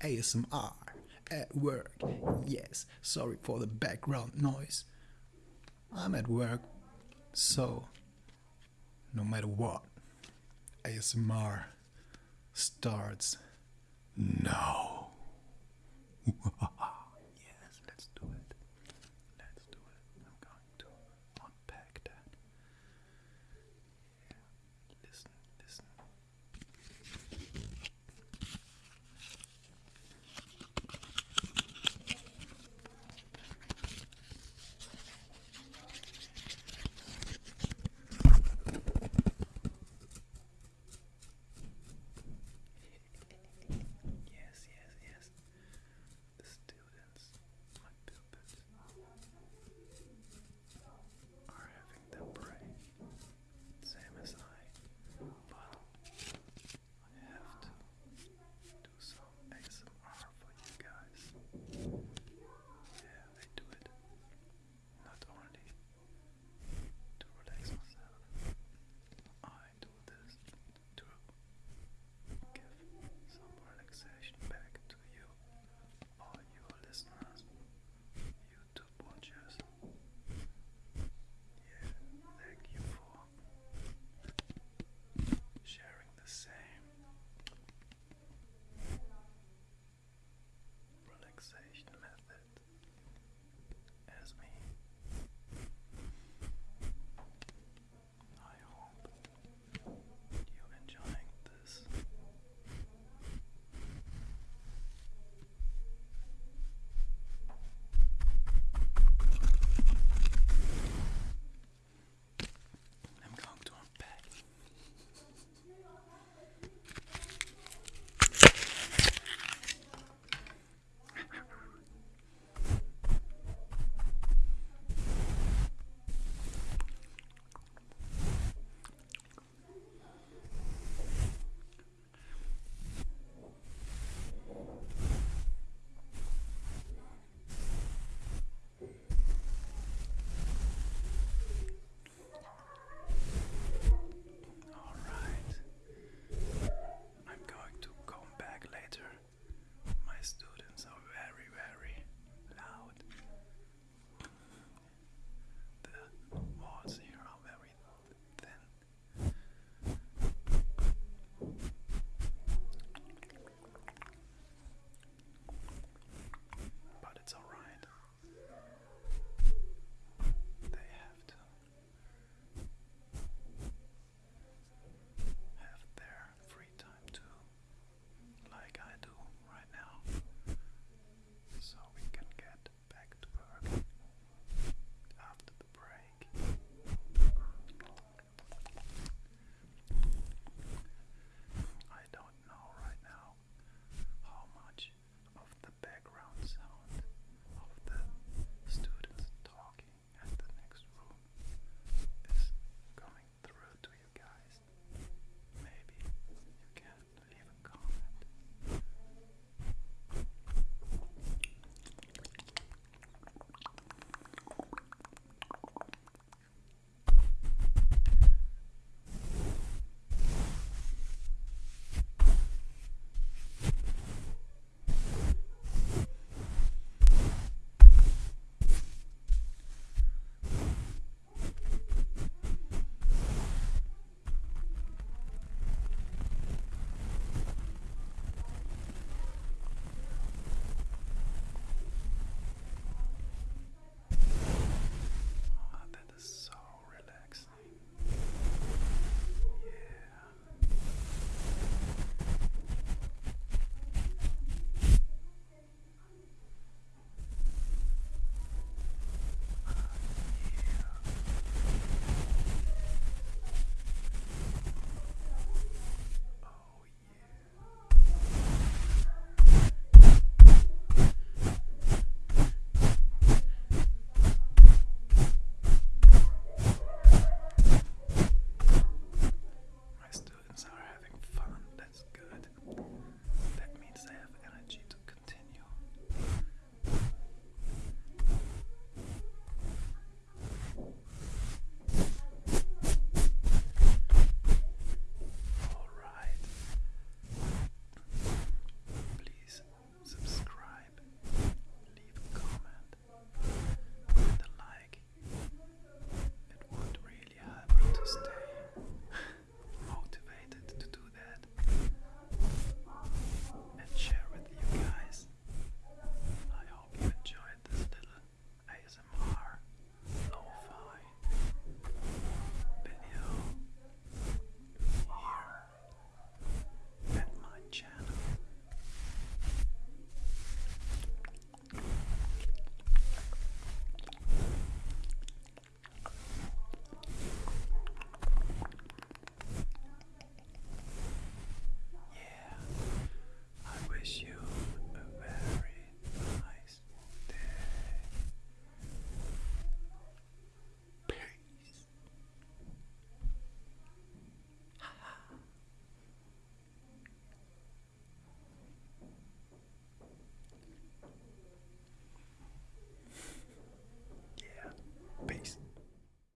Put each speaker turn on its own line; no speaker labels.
ASMR at work. Yes, sorry for the background noise. I'm at work, so no matter what, ASMR starts now.